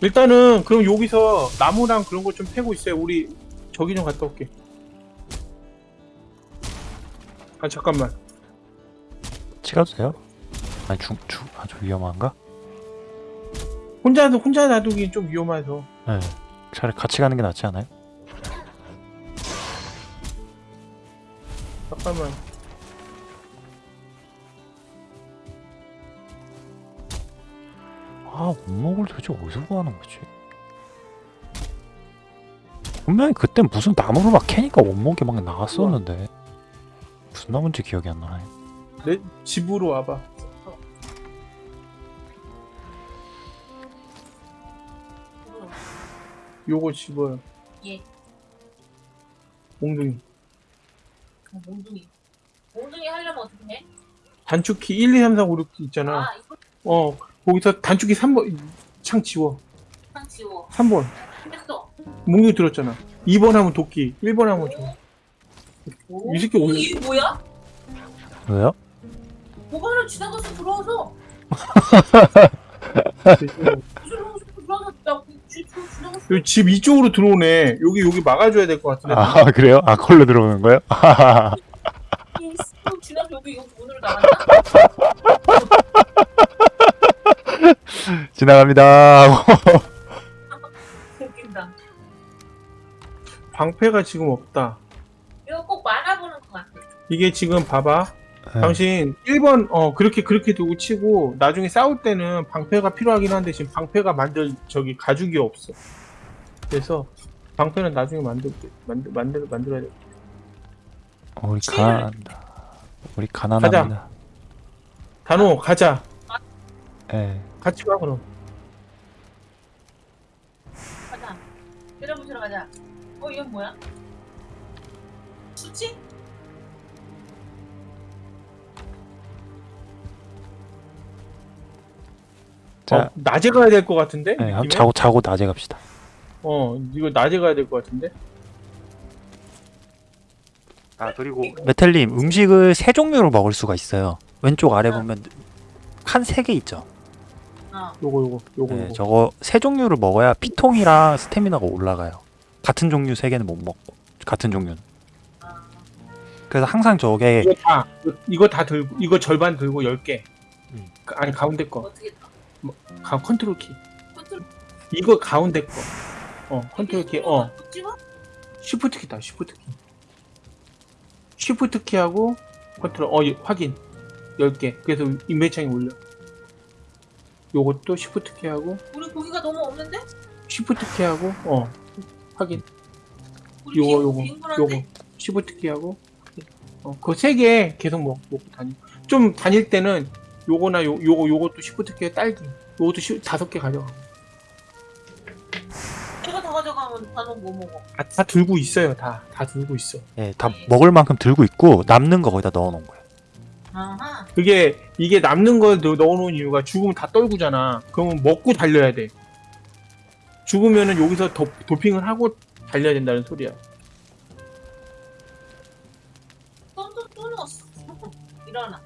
일단은 그럼 여기서 나무랑 그런 거좀 패고 있어요. 우리 저기 좀 갔다 올게. 아 잠깐만. 찍어도 돼요? 아니 중, 중 아주 위험한가? 혼자 혼자 놔두기 좀 위험해서. 네. 차라리 같이 가는 게 낫지 않아요? 잠깐만. 아 원목을 도대체 어디서 구하는 거지? 분명히 그때 무슨 나무를 막 캐니까 원목이 막 나왔었는데 무슨 나무인지 기억이 안 나네 내 집으로 와봐. 요거 집어요. 예. 몽둥이. 어, 몽둥이. 몽둥이 하려면 어떻게 해? 단축키 1, 2, 3, 4, 5, 6 있잖아. 아, 이거 어 거기서 단축키 3번 창 지워. 상 지워. 3번. 했어. 몽둥이 들었잖아. 2번 하면 도끼. 1번 하면 저. 오. 이 새끼 어, 오늘- 이게 뭐야? 왜요? 보관을 지나가서 들어와서. 여기 집 이쪽으로 들어오네. 여기 여기 막아줘야 될 것 같은데. 아 그래요? 아 걸로 들어오는 거예요? 이 스프 지나서 여기 문으로 나간다. 지나갑니다 웃긴다. 방패가 지금 없다. 이거 꼭 말아보는 것 같아. 이게 지금 봐봐. 네. 당신 1번 어 그렇게 그렇게 두고 치고 나중에 싸울 때는 방패가 필요하긴 한데 지금 방패가 만들 저기 가죽이 없어. 그래서 방패는 나중에 만들 만들 만들 만들어야 돼. 어, 우리 가난합니다 우리 가난합니다 단호 가자. 예. 같이 가 그럼. 가자. 때려부시러 가자. 어 이건 뭐야? 수치? 자 어, 낮에 가야 될 것 같은데? 네, 한번? 자고 자고 낮에 갑시다 어 이거 낮에 가야 될 것 같은데? 아 그리고 메텔님 음식을 세 종류로 먹을 수가 있어요 왼쪽 아래 보면 칸 세 개 있죠 어. 요거 요거 요거 네, 요거. 저거 세 종류를 먹어야 피통이랑 스태미나가 올라가요. 같은 종류 세 개는 못 먹고 같은 종류는. 아. 그래서 항상 저게 이거 다 이거- 다 들고 이거 절반 들고 10개. 음. 아니 가운데 거. 어떻게 가 컨트롤 키. 컨트롤 이거 가운데 거. 어 컨트롤 키. 어? shift 키다 shift 키. shift 키하고 컨트롤 어 예, 확인 10개. 그래서 인벤창에 올려. 요것도 shift 키하고 우리 고기가 너무 없는데? shift 키하고 어 확인. 요거 빈- 요거? 요거 쉬프트 키하고 어 그 세 개 계속 먹, 먹고 다니. 좀 다닐 때는 요거나 요 요거 요것도 쉬프트 키에 딸기. 요것도 쉬, 다섯 개 가져가. 이거 다 가져가면 단원 뭐 먹어? 아, 다 들고 있어요. 다 다 들고 있어. 예, 다 먹을 만큼 들고 있고 남는 거 거기다 넣어 놓은 거예요. 아하. 그게 이게 남는 걸 넣- 넣어놓은 이유가 죽으면 다 떨구잖아. 그러면 먹고 달려야 돼. 죽으면은 여기서 도, 도핑을 하고 달려야 된다는 소리야. 또, 또, 또 넣었어. 일어나.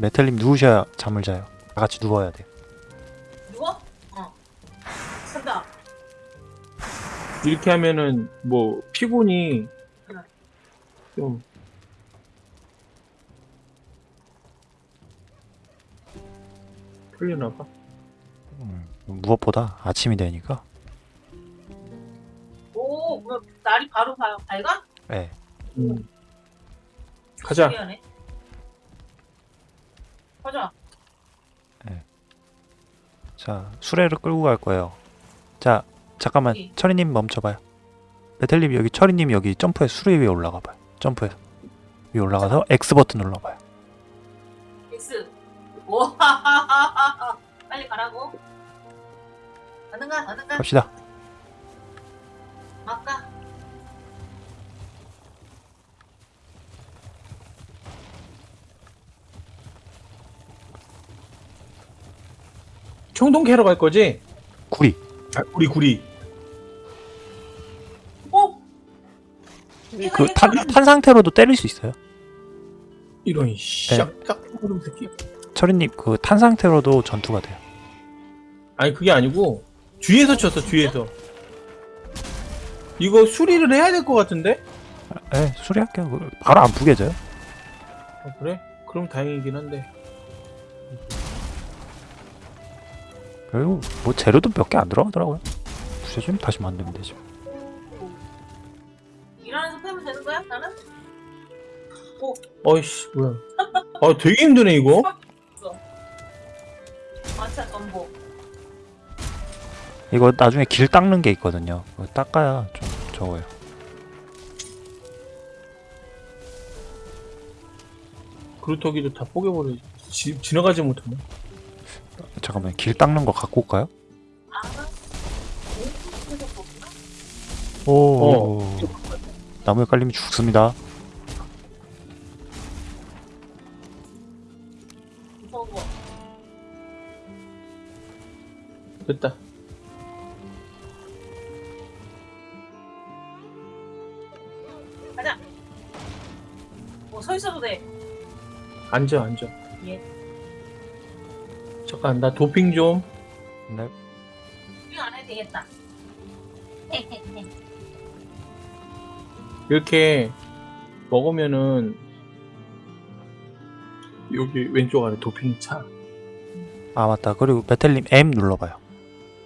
메텔님 누우셔야 잠을 자요. 다 같이 누워야 돼요. 누워? 어. 산다. 이렇게 하면은 뭐 피곤이 응. 좀 풀리나 봐. 음, 무엇보다 아침이 되니까. 오, 뭐 날이 바로 바, 밝아? 예. 음. 가자. 미안해. 가자. 자 수레를 끌고 갈 거예요. 자 잠깐만 여기. 철이님 멈춰봐요. 메텔님 여기 철이님 여기 점프해 수레 위에 올라가봐요. 점프해 위에 올라가서 X 버튼 눌러봐요. X. 오, 빨리 가라고. 가는가, 가는가. 갑시다. 청동 캐러 갈 거지? 구리 아, 구리 구리. 어? 그탄탄 상태로도 때릴 수 있어요. 이런 싹딱 그런 새끼. 철이님 그 탄 상태로도 전투가 돼요. 아니 그게 아니고 뒤에서 쳤어 뒤에서. 이거 수리를 해야 될 것 같은데? 예, 수리할게요. 그 바로 안 부게져요. 아, 그래? 그럼 다행이긴 한데. 그리고 뭐 재료도 몇 개 안 들어가더라고요. 부셔주면 다시 만들면 되죠. 일하면서 패면 되는 거야? 나는? 어이씨 뭐야. 아 되게 힘드네 이거. 마차 전복. 이거 나중에 길 닦는 게 있거든요. 닦아야 좀 적어요. 그루터기도 다 뽀개버려. 지, 지나가지 못하네. 잠깐만 길 닦는 거 갖고 올까요? 오. 어. 나무에 깔리면 죽습니다. 됐다. 뭐서 있어도 돼. 앉아 앉아. 예. 잠깐 나 도핑 좀. 네. 수영 안 해도 되겠다. 이렇게 먹으면은 여기 왼쪽 아래 도핑 차. 아 맞다. 그리고 메텔님 M 눌러봐요.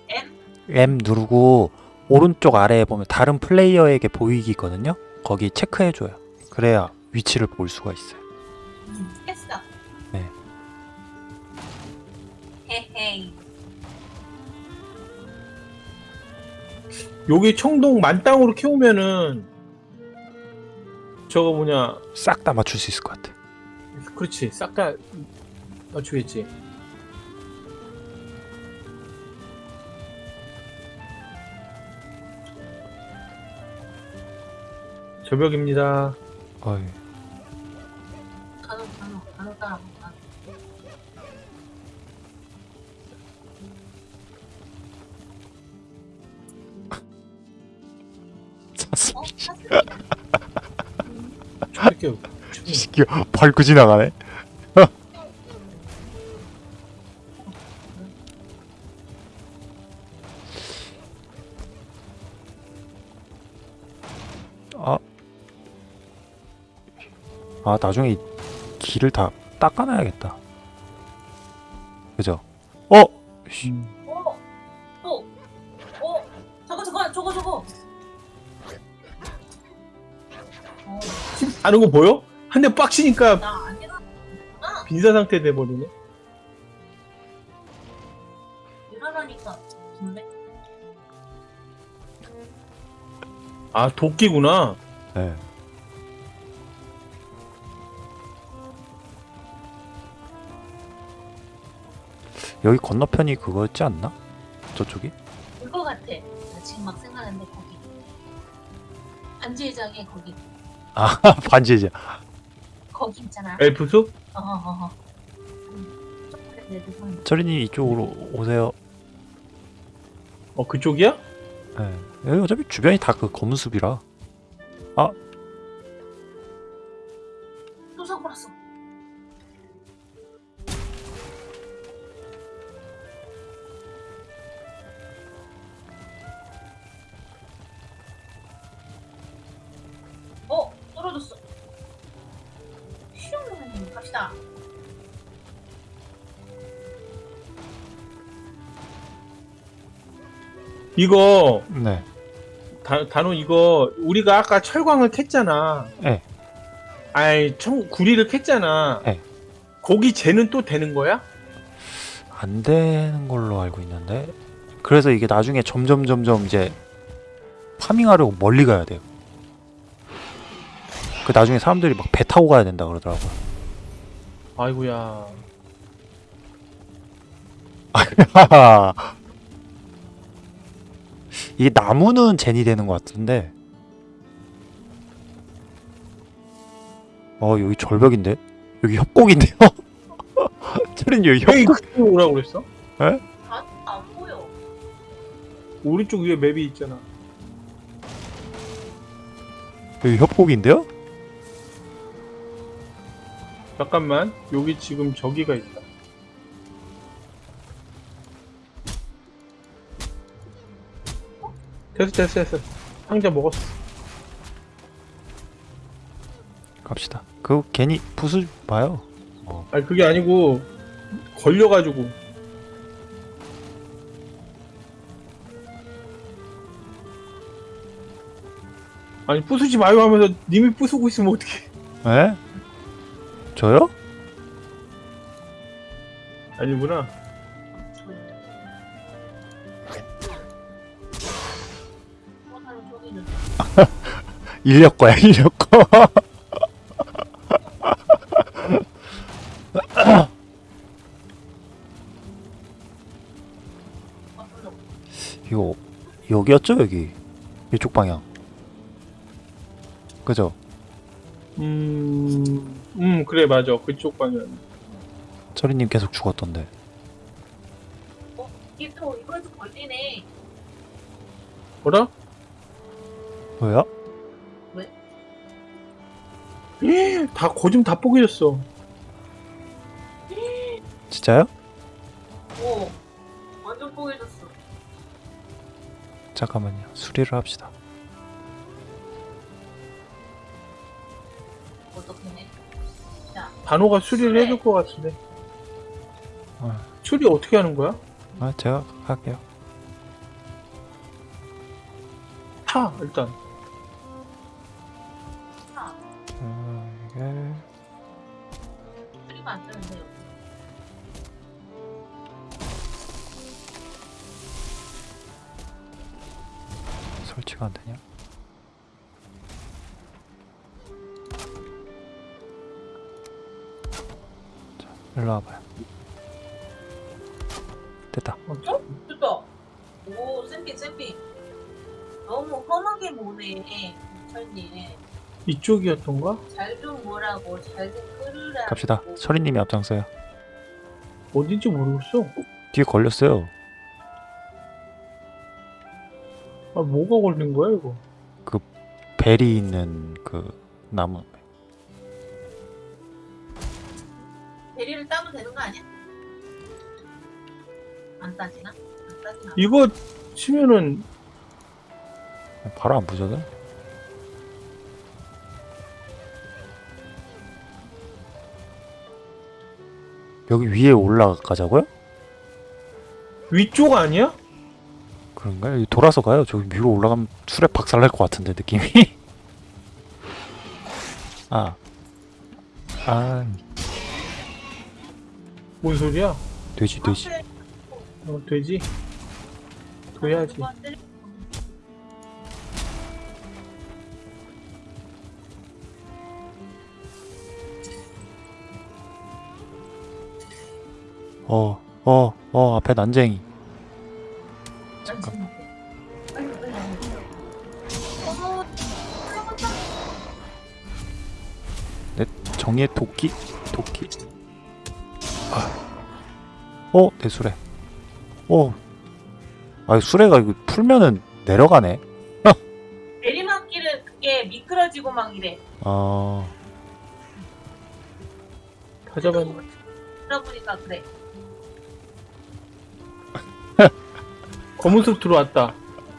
M? M 누르고 오른쪽 아래에 보면 다른 플레이어에게 보이기 있거든요. 거기 체크해줘요. 그래야 위치를 볼 수가 있어요. 음, 여기 청동 만땅으로 키우면은 저거 뭐냐 싹 다 맞출 수 있을 것 같아. 그렇지 싹 다 맞추겠지 저벽입니다 어이. 저렇게 시끼 밟고 지나가네. 아, 아 나중에 이 길을 다 닦아놔야겠다. 그죠? 어, 씨, 하는 거 보여? 한 대 빡치니까 나 아니라 빈사 상태 돼버리네? 아 도끼구나 네. 여기 건너편이 그거였지 않나? 저쪽이? 그거 같아. 나 지금 막 생각하는데 거기. 안지회장에 거기. 아 반지이자. 거기 있잖아. 엘프 숲? 어허허허. 초콜릿 레드 선. 철이님 이쪽으로 오세요. 어 그쪽이야? 네. 여기 어차피 주변이 다 그 검은 숲이라. 또 이거 네. 다, 단호 이거 우리가 아까 철광을 캤잖아 네. 아이 청 구리를 캤잖아 네. 거기 쟤는 또 되는 거야? 안 되는 걸로 알고 있는데. 그래서 이게 나중에 점점 점점 이제 파밍하려고 멀리 가야 돼요. 그 나중에 사람들이 막 배 타고 가야 된다 그러더라고요. 아이고야 이게 나무는 젠이 되는 것 같은데. 어 여기 절벽인데 여기 협곡인데요. 철인 여기 협곡. 오라고 그랬어? 안, 안 보여. 오른쪽 위에 맵이 있잖아. 여기 협곡인데요? 잠깐만. 여기 지금 저기가 있다. 됐어 됐어 됐어. 상자 먹었어. 갑시다. 그거 괜히 부수 봐요. 뭐 아니 그게 아니고 걸려가지고. 아니 부수지 마요 하면서 님이 부수고 있으면 어떡해. 에? 저요? 아니구나. 인력 거야 인력 거. 아, 별로. 이거 여기였죠 여기 이쪽 방향. 그죠? 음, 음 그래 맞아 그쪽 방향. 철이님 계속 죽었던데. 어, 이게 또 이거에서 걸리네. 뭐라? 왜요? 다 거짓 다 뽀개졌어. 진짜요? 오, 완전 뽀개졌어. 잠깐만요. 수리를 합시다. 어떡해. 단호가 수리를 해줄 것 같은데. 어. 수리 어떻게 하는 거야? 아 제가 할게요. 타 일단. 안 뜨는데요. 설치가 안 되냐? 자, 일로 와봐요. 됐다. 어, 됐다. 오, 쌤피, 쌤피. 너무 험하게 보네, 철님. 이쪽이었던가? 잘 좀 뭐라고, 잘 좀. 갑시다. 철이님이 앞장서요. 어딘지 모르겠어. 뒤에 걸렸어요. 아 뭐가 걸린 거야 이거? 벨이 있는 그 나무. 대리를 따면 되는 거 아니야? 안 따지나? 안 따지나? 이거 치면은 바로 안 부서져? 여기 위에 올라가자고요? 위쪽 아니야? 그런가요? 여기 돌아서 가요. 저기 위로 올라가면 술에 박살 날 것 같은데 느낌이. 아, 아, 뭔 소리야? 돼지 돼지. 어 돼지? 둬야지. 어, 어, 어 앞에 난쟁이. 잠깐. 빨리. 어머, 정의의 도끼, 도끼. 아, 어, 내 수레. 어, 아, 수레가 이거 풀면은 내려가네. 내리막길은 그게 미끄러지고 막 이래. 어, 다 잡았네. 들어보니까 그래. 검은 숲 들어왔다.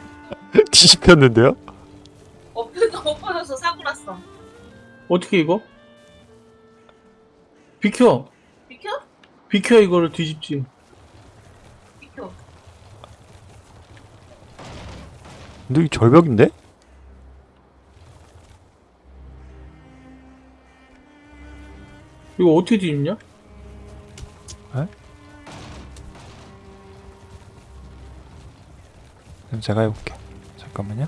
뒤집혔는데요? 엎어져 엎어져서 사고 났어. 어떻게 이거? 비켜! 비켜? 비켜 이거를 뒤집지. 비켜. 근데 이 절벽인데? 이거 어떻게 뒤집냐? 그럼 제가 해볼게. 잠깐만요.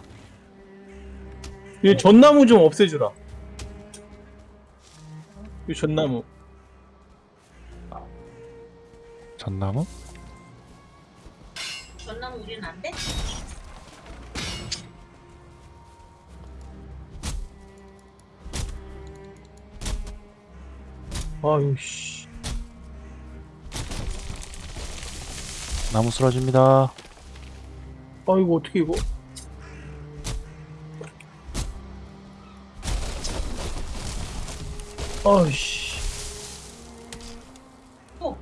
이 전나무 좀 없애주라. 이 전나무. 전나무? 전나무 우리는 안 돼? 아유 씨. 나무 쓰러집니다. 아 이거 어떻게 이거 아이씨 또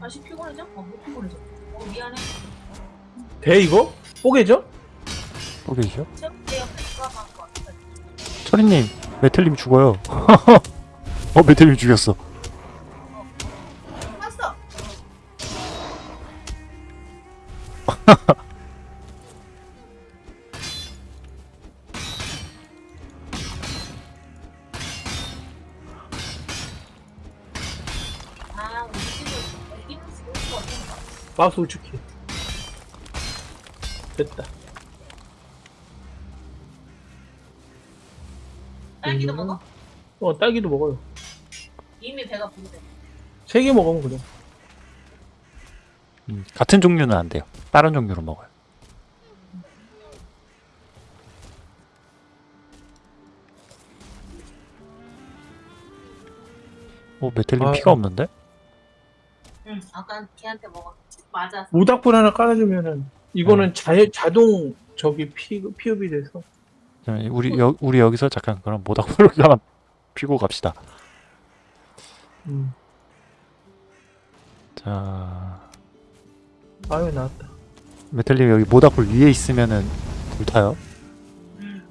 다시 피곤해져? 어못 피곤해져 어 미안해 돼 이거? 뽀개져? 같아 철이님 메텔님 죽어요. 어 메텔님 죽였어. 마우스 우측해 됐다 딸기도 음. 먹어? 어 딸기도 먹어요 이미 배가 부르대 세 개 먹으면 그래 음, 같은 종류는 안 돼요. 다른 종류로 먹어요. 오 메텔님 아. 피가 없는데? 응 아까 걔한테 먹어 맞아 모닥불 하나 깔아주면은 이거는 자, 자동 저기 피, 피업이 돼서. 우리 여, 우리 여기서 잠깐 그럼 모닥불을 하나 피고 갑시다. 음. 자 아유 나왔다 메텔님 여기 모닥불 위에 있으면은 불 타요. 응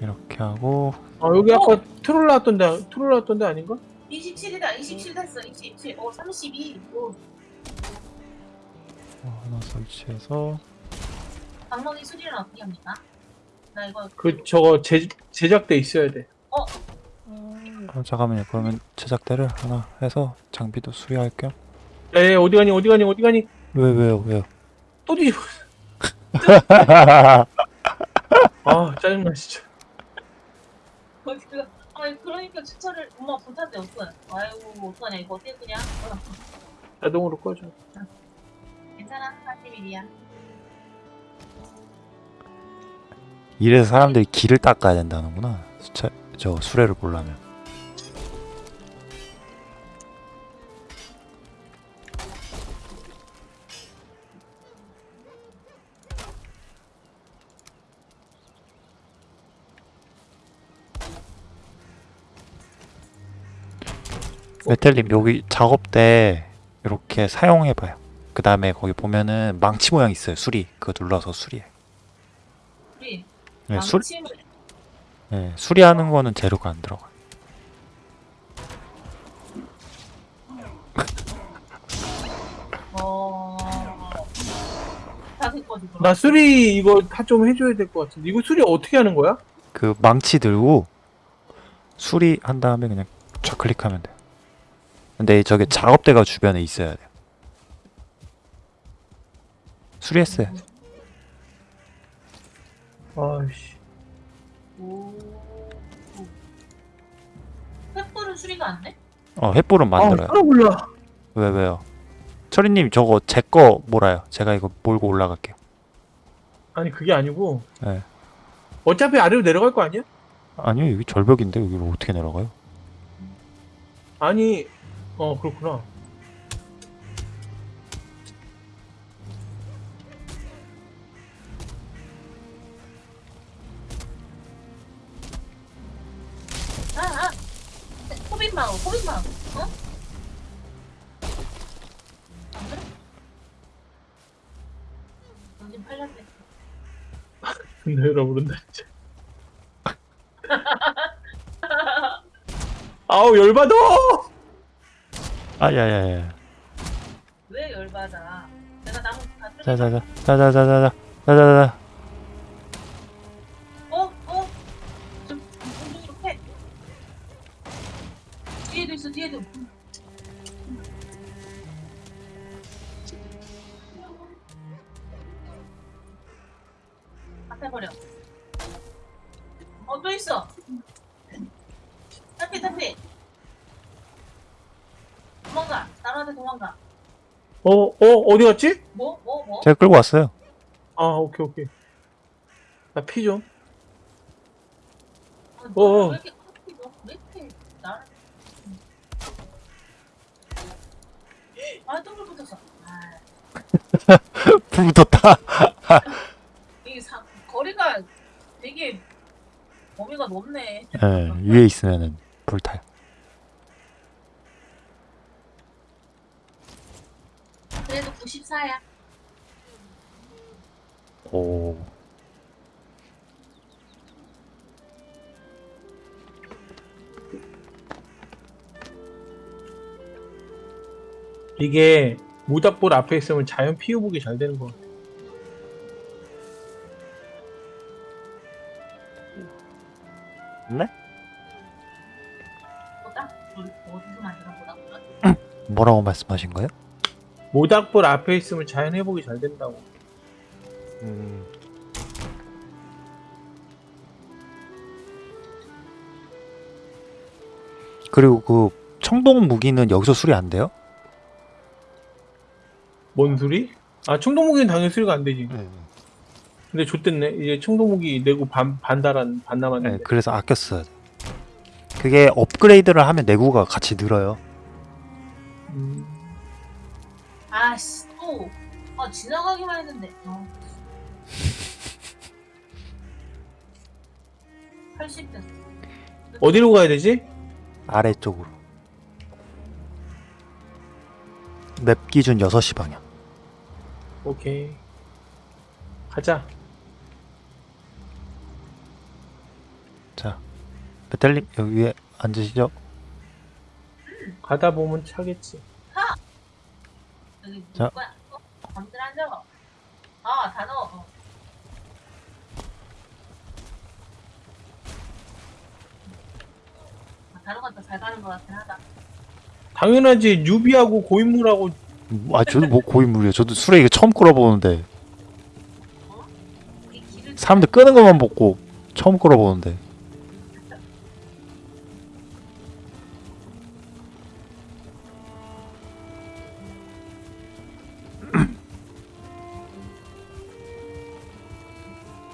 이렇게 하고 아 여기 아까 트롤 나왔던데 트롤 나왔던데 아닌가? 27이다 27 됐어 27 어, 32 오, 어, 하나 설치해서. 방망이 수리는 어떻게 합니까? 나 이거 그 저거 제, 제작돼 있어야 돼. 음, 어, 잠깐만요. 그러면 제작대를 하나 해서 장비도 수리할 겸. 에 어디 가니 어디 가니 어디 가니? 왜 왜요 왜요? 또 뒤집어. 아 짜증나 진짜. 어디가 아니 그러니까 주차를 엄마 불탔대 어떡해 아이고 어떡하냐 이거 어떻게 끄냐 어, 자동으로 꺼줘 괜찮아 41이야 이래서 사람들이 길을 닦아야 된다는구나. 수차, 저 수레를 보려면. 메텔님 여기 작업 때 이렇게 사용해봐요. 그 다음에 거기 보면은 망치 모양 있어요. 수리 그거 눌러서 수리해. 우리 네, 수, 망침을 네, 수리하는 거는 재료가 안 들어가. 어... 나 수리 이거 다 좀 해줘야 될 것 같은데 이거 수리 어떻게 하는 거야? 그 망치 들고 수리한 다음에 그냥 좌클릭하면 돼요. 근데 저게 작업대가 주변에 있어야 돼요. 수리했어요. 아이씨 오... 횃불은 수리가 안 돼? 어, 횃불은 만들어요. 아 몰라 왜 왜요? 철이님 저거 제 거 몰아요. 제가 이거 몰고 올라갈게요. 아니 그게 아니고 네. 어차피 아래로 내려갈 거 아니야? 아니요 여기 절벽인데 여기로 어떻게 내려가요? 아니 어 그렇구나 아, 아! 어? 안 그래? 아우 열받아 아야야야. 왜 열받아? 내가 나무 다 뜯어. 자자자 자자자자자 자자 어, 어, 어디 갔지? 뭐? 뭐? 뭐? 제가 끌고 왔어요. 아, 오케이, 오케이. 나 피 좀. 아, 어. 어. 아 똥을 붙였어 붙었다. 이게 사, 거리가 되게 범위가 넓네 예, 네, 위에 있으면은. 94야. 오. 이게 모닥불 앞에 있으면 자연 피해보기 잘 되는 것 같아. 네? 우리 어디서 만드는 보다. 뭐라고 말씀하신 거예요? 모닥불 앞에 있으면 자연 회복이 잘 된다고. 음. 그리고 그 청동 무기는 여기서 수리 안 돼요? 뭔 소리? 아 청동 무기는 당연히 수리가 안 되지. 네. 근데 좆됐네. 이제 청동 무기 내고 반 반달한 반 남았는데. 네, 그래서 아꼈어요. 그게 업그레이드를 하면 내구가 같이 늘어요. 음, 아씨 또. 아 지나가기만 했는데. 어. 80 됐어. 어디로 가야 되지? 아래쪽으로. 맵 기준 6시 방향. 오케이. 가자. 자, 베텔님 여기 위에 앉으시죠. 가다 보면 차겠지. 여기 자. 어? 잠들 앉아. 아 단어. 어. 아, 다른 건 더 잘 가는 것 같긴 하다. 당연하지. 뉴비하고 고인물하고 아, 저도 뭐 고인물이에요. 저도 술에 이거 처음 끌어보는데 사람들 끄는 것만 보고 처음 끌어보는데.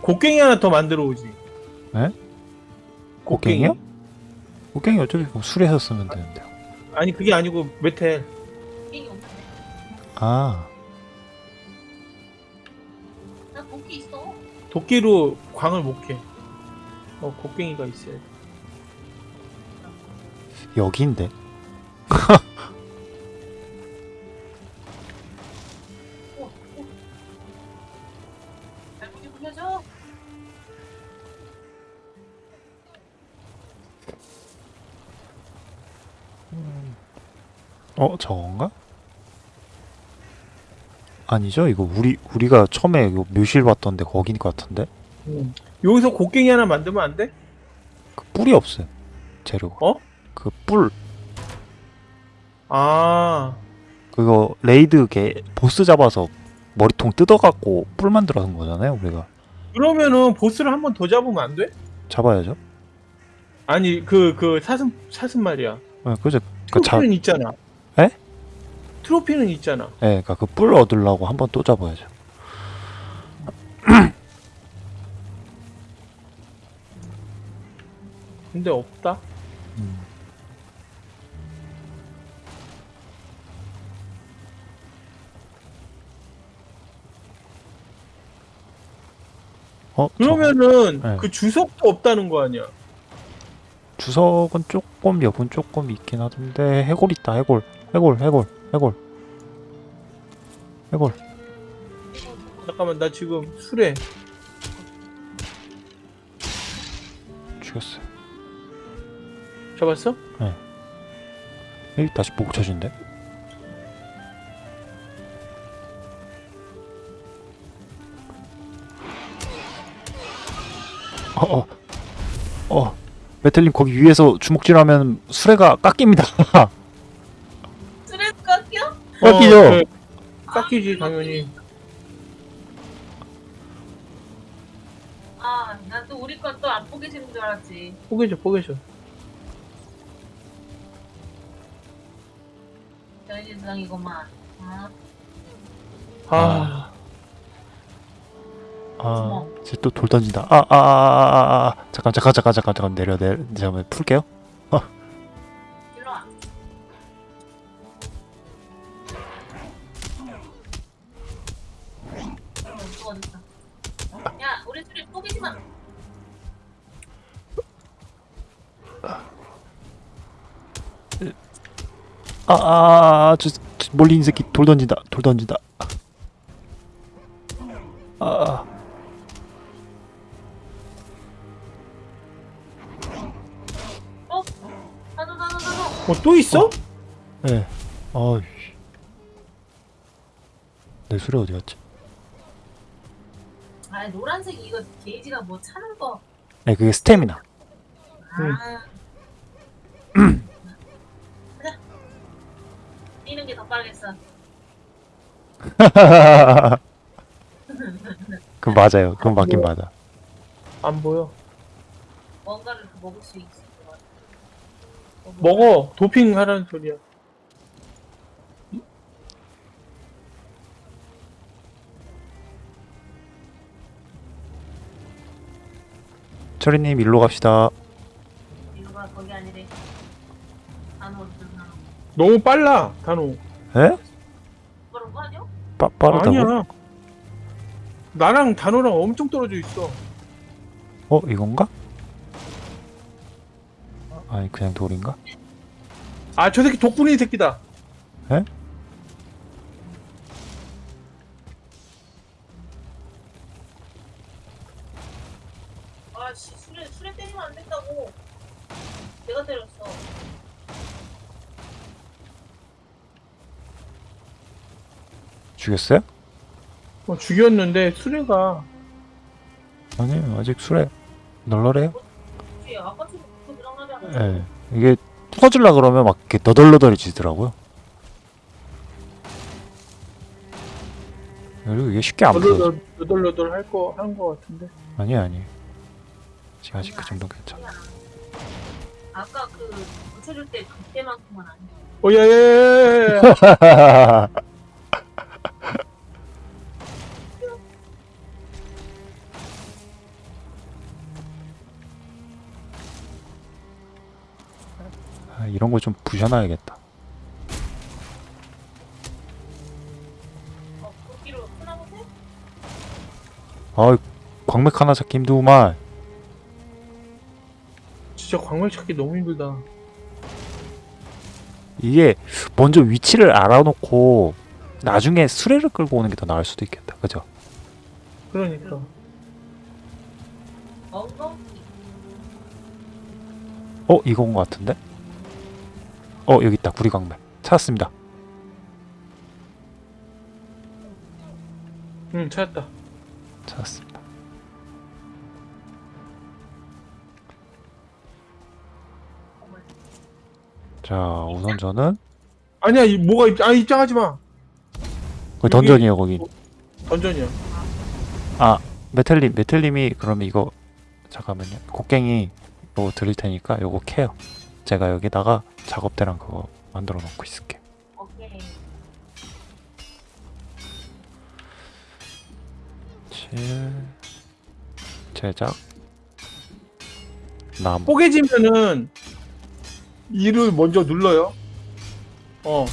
곡괭이 하나 더 만들어 오지. 네? 곡괭이요? 곡괭이 어차피 뭐 술에서 쓰면 되는데. 아니 그게 아니고 메텔. 아, 나 곡기 있어. 도끼로 광을 못 캐. 어 곡괭이가 있어야 돼. 여기인데. 저건가? 아니죠? 이거 우리 우리가 처음에 이거 묘실 봤던데 거긴 것 같은데. 음. 여기서 곡괭이 하나 만들면 안 돼? 그 뿔이 없어요. 재료가. 어? 그 뿔. 아 그거 raid 게 보스 잡아서 머리통 뜯어갖고 뿔 만들어 놓은 거잖아요, 우리가. 그러면은 보스를 한 번 더 잡으면 안 돼? 잡아야죠. 아니 그 그 사슴 사슴 말이야. 네, 그죠. 그 자, 트로피는 있잖아. 에? 트로피는 있잖아. 예, 그러니까 그 뿔 얻으려고 한 번 또 잡아야죠. 근데 없다. 음. 어, 그러면은 네. 그 주석도 없다는 거 아니야? 주석은 조금 여분 조금 있긴 하던데 해골 있다 해골 해골 해골 해골 해골 잠깐만 나 지금 술에 죽였어. 잡았어? 여기 다시 목 쳐준대. 어어 어. 메텔님 거기 위에서 주먹질하면 수레가 깎입니다. 깎여? 깎이죠? 어, 그래. 깎이지 당연히. 아, 난 또 우리 건 또안 보게 지는 줄 알았지. 포개줘 포개줘. 변신성이구만. 아, 아, 아, 이제 또 돌 던진다. 아, 아, 아, 아, 아, 아. 잠깐, 잠깐, 잠깐, 잠깐, 잠깐 내려, 내려. 잠깐 풀게요. 아아저 저 멀리 있는 새끼 돌 던진다 돌 던진다 아 어? 나도 나도 나도. 어, 또 있어? 예. 어이. 내 수레 어디 갔지? 아 노란색 이거 게이지가 뭐 차는 거. 네, 그게 스태미나. 아. 가자. 뛰는 게 더 빠르겠어. 그 맞아요. 그건 맞긴 맞아. 안 보여. 뭔가를 먹을 수 있을 것 같아. 어, 먹어. 도핑 하라는 소리야. 철이님 일로 갑시다. 이거가 거기 아니래. 안 오르잖아. 너무 빨라, 단호. 에? 그런 거 아니야? 빠 빠르다고? 아니야. 나랑 단호랑 엄청 떨어져 있어. 어 이건가? 아니 그냥 돌인가? 아, 저 새끼 독분이 새끼다. 에? 죽였어요? 어, 죽였는데 수레가 아니요 아직 수레 널널해요. 않아? 예. 이게 터질라 그러면 막 이렇게 너덜너덜해지더라고요. 그리고 이게 쉽게 안 풀어져. 너덜너덜 너덜너덜 할거 한 거 같은데. 아니 아니. 지금 아직 그 정도 괜찮아. 아까 그 고쳐줄 때 그때만큼은 아니야. 어, 야, 이런 거 좀 부셔놔야겠다. 어? 아, 광맥 하나 찾기 힘들구만. 진짜 광물 찾기 너무 힘들다. 이게 먼저 위치를 알아놓고 나중에 수레를 끌고 오는 게 더 나을 수도 있겠다. 그죠? 그러니까. 어, 이건 것 같은데? 어, 여기 있다. 구리광맥. 찾았습니다. 응, 찾았다. 찾았습니다. 자, 우선 저는 아니야, 이 뭐가 입, 아 입장하지 마. 거기 던전이에요, 거기. 던전이야. 메텔님, 메텔님이 그러면 이거 잠깐만요. 곡괭이 요거 드릴 테니까 요거 캐요. 제가 여기다가 작업대랑 그거 만들어 놓고 있을게. 오케이. 7 제작 나무 뽀개지면은 이를 먼저 눌러요. 어,